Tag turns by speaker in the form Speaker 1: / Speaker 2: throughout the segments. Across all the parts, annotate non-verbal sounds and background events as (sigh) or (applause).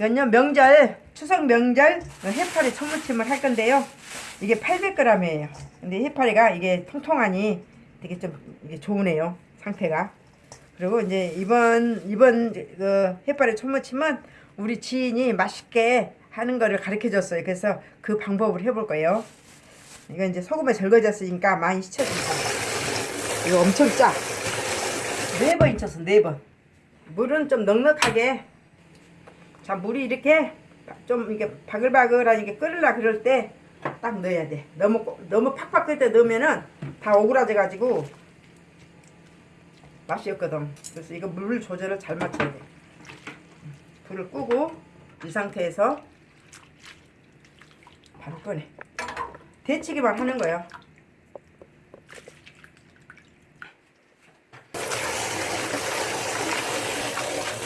Speaker 1: 연년 명절 추석 명절 해파리 초무침을 할 건데요. 이게 800g이에요. 근데 해파리가 이게 통통하니 되게 좀 이게 좋으네요. 상태가. 그리고 이제 이번 이번 그 해파리 초무침은 우리 지인이 맛있게 하는 거를 가르쳐 줬어요. 그래서 그 방법을 해볼 거예요. 이거 이제 소금에 절거졌으니까 많이 씻혀줍니다. 이거 엄청 짜. 네번 잊혔어, 네 번. 물은 좀 넉넉하게. 자, 물이 이렇게 좀 이게 바글바글하게 끓으려 그럴 때 딱 넣어야 돼. 너무 꼬- 너무 팍팍 끓을 때 넣으면은 다 오그라져 가지고 맛이 없거든. 그래서 이거 물 조절을 잘 맞춰야 돼. 불을 끄고 이 상태에서 바로 꺼내. 데치기만 하는 거예요.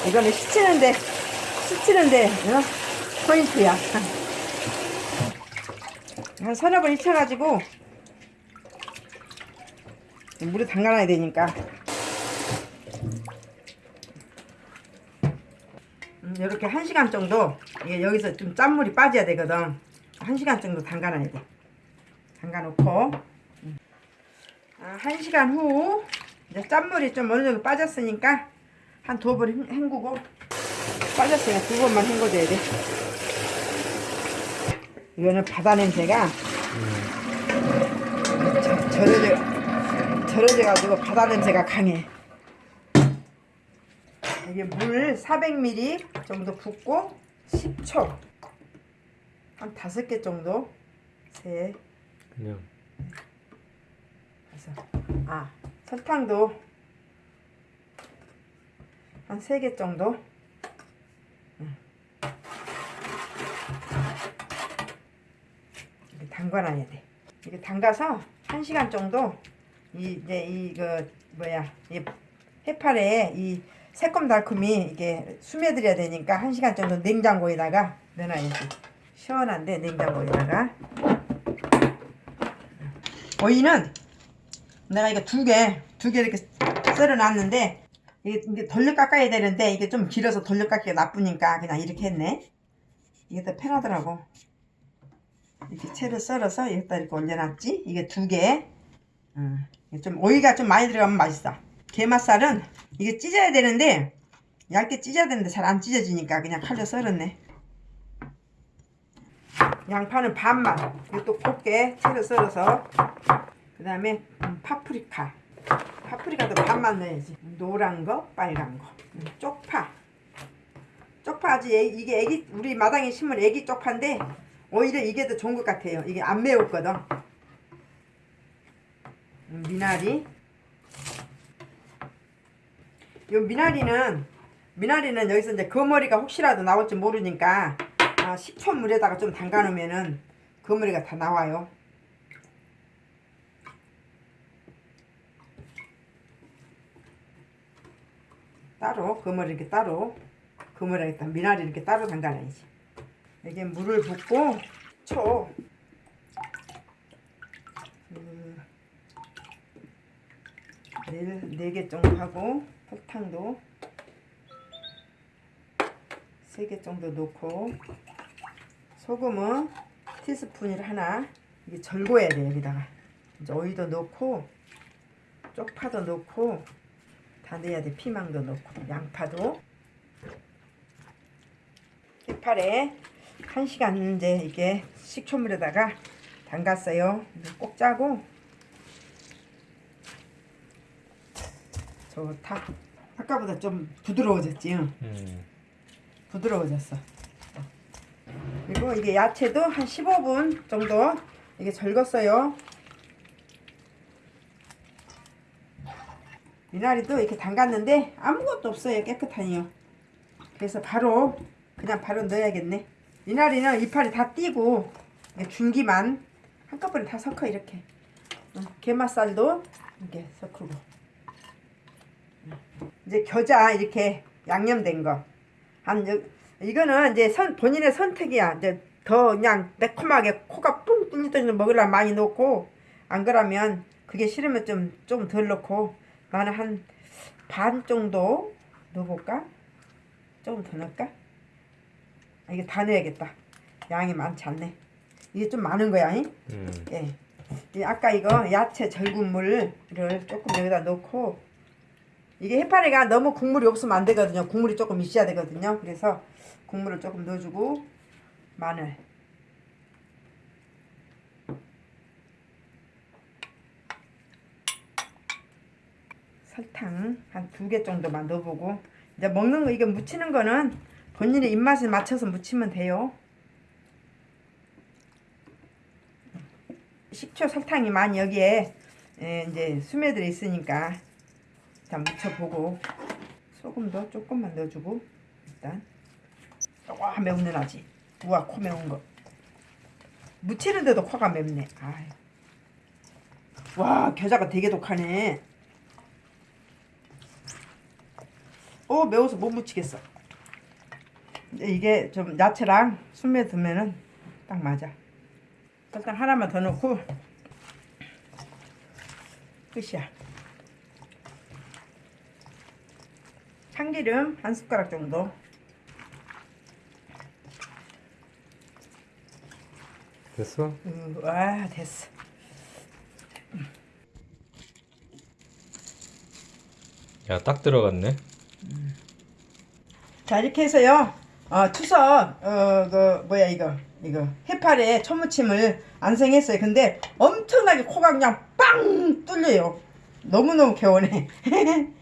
Speaker 1: 이거는 시치는데 시치는데 어? 포인트야. 한 서너 번 익혀가지고 물에 담가놔야 되니까. 음, 이렇게 한 시간 정도 이게 여기서 좀 짠물이 빠져야 되거든. 한 시간 정도 담가놔야 돼. 담가놓고 음. 아, 한 시간 후 이제 짠물이 좀 어느 정도 빠졌으니까 한 두 번 헹구고 빠졌으니까 두 번만 헹궈줘야 돼. 이거는 바다 냄새가 저- 절여져 절여져 가지고 바다 냄새가 강해. 이게 물 400ml 정도 붓고 10초. 한 다섯 개 정도. 세.
Speaker 2: 그냥.
Speaker 1: 그래서 아 설탕도 한세개 정도 응. 이렇게 담가놔야 돼 이게 담가서 한 시간 정도 이 이제 이거 뭐야 이 해파리에 이 새콤달콤이 이게 스며들어야 되니까 한 시간 정도 냉장고에다가 넣어놔야지 시원한데 냉장고에다가 오이는 내가 이거 두 개, 두 개 이렇게 썰어 놨는데, 이게, 이게 돌려 깎아야 되는데, 이게 좀 길어서 돌려 깎기가 나쁘니까 그냥 이렇게 했네. 이게 더 편하더라고. 이렇게 채를 썰어서 여기다 이렇게 올려놨지? 이게 두 개. 음, 이게 좀 오이가 좀 많이 들어가면 맛있어. 게맛살은 이게 찢어야 되는데, 얇게 찢어야 되는데 잘 안 찢어지니까 그냥 칼로 썰었네. 양파는 반만. 이것도 곱게 채를 썰어서 그 다음에 음, 파프리카 파프리카도 반만 넣어야지 노란 거 빨간 거 음, 쪽파 쪽파 아주 애- 이게 애기 우리 마당에 심은 애기 쪽파인데 오히려 이게 더 좋은 것 같아요. 이게 안 매웠거든. 음, 미나리. 요 미나리는 미나리는 여기서 이제 거머리가 혹시라도 나올지 모르니까 아, 10초 물에다가 좀 담가 놓으면은 거머리가 다 나와요. 따로 그물 이렇게 따로 그물에 일단 미나리 이렇게 따로 담가놔야지 여기에 물을 붓고 쳐. 그 4개 정도 하고 설탕도 3개 정도 넣고 소금은 티스푼을 하나 이게 절고야 돼 여기다가 이제 어이도 넣고 쪽파도 넣고 다 넣어야 돼 피망도 넣고 양파도 깃파래 1시간 이제 이게 식초물에다가 담갔어요. 꼭 짜고 저 닭 아까보다 좀 부드러워졌지요.
Speaker 2: 음.
Speaker 1: 부드러워졌어. 그리고 이게 야채도 한 15분 정도 이게 절겼어요. 미나리도 이렇게 담갔는데 아무것도 없어요. 깨끗하니요. 그래서 바로 그냥 바로 넣어야겠네. 미나리는 이파리 다 띄고 줄기만 한꺼번에 다 섞어 이렇게 어, 게맛살도 이렇게 섞고 이제 겨자 이렇게 양념된 거 한 이거는 이제 선, 본인의 선택이야 이제 더 그냥 매콤하게 코가 뿡 뚫리듯이 먹으려면 많이 넣고 안 그러면 그게 싫으면 좀 좀 덜 넣고 나는 한 반 정도 넣어볼까? 조금 더 넣을까? 아, 이게 다 넣어야겠다. 양이 많지 않네. 이게 좀 많은 거야. 잉?
Speaker 2: 음.
Speaker 1: 예. 이 아까 이거 야채 절군 물을 조금 여기다 넣고 이게 해파리가 너무 국물이 없으면 안 되거든요. 국물이 조금 있어야 되거든요. 그래서 국물을 조금 넣어주고 마늘 설탕 한 두 개 정도만 넣어보고 이제 먹는 거 이게 무치는 거는 본인의 입맛에 맞춰서 무치면 돼요. 식초 설탕이 많이 여기에 예, 이제 스며들어 있으니까 일단 묻혀보고 소금도 조금만 넣어주고 일단 와 매운 나지. 우와 코 매운 거. 무치는데도 코가 맵네. 아이. 와 겨자가 되게 독하네. 오 매워서 못 무치겠어 이게 좀 야채랑 스며들면은 딱 맞아. 설탕 하나만 더 넣고 끝이야. 참기름 한 숟가락 정도.
Speaker 2: 됐어?
Speaker 1: 음, 와 됐어.
Speaker 2: 야, 딱 들어갔네.
Speaker 1: 자 이렇게 해서요 어, 추석 어그 뭐야 이거. 이거. 해파리에 초무침을 안생했어요. 근데 엄청나게 코가 그냥 빵 뚫려요. 너무너무 개운해. (laughs)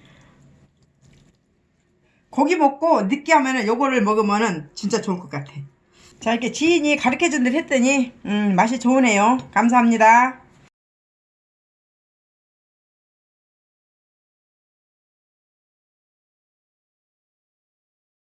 Speaker 1: 고기 먹고 느끼하면은 요거를 먹으면은 진짜 좋을 것 같아. 자 이렇게 지인이 가르쳐 준 대로 했더니 음 맛이 좋으네요. 감사합니다